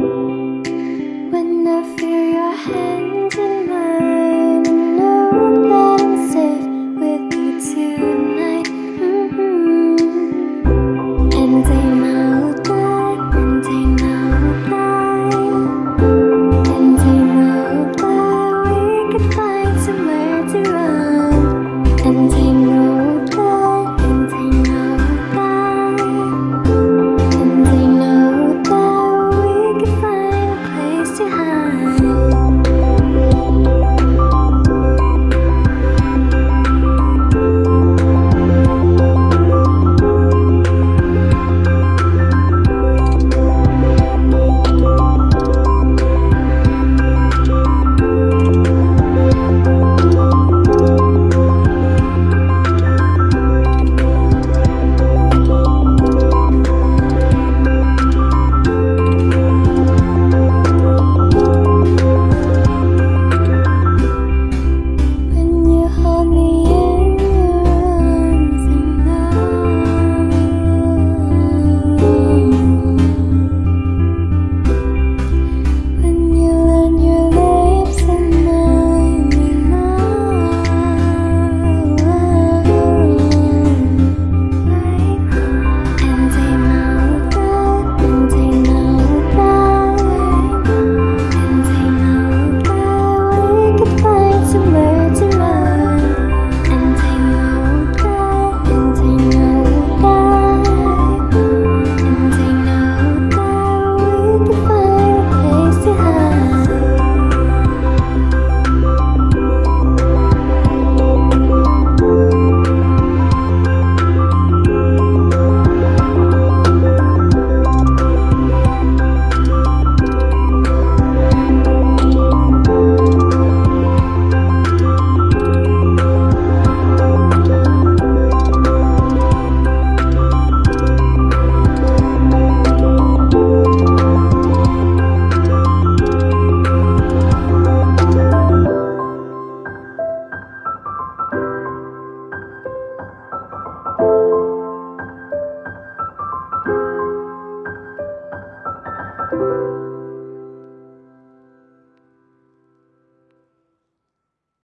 When I feel your hand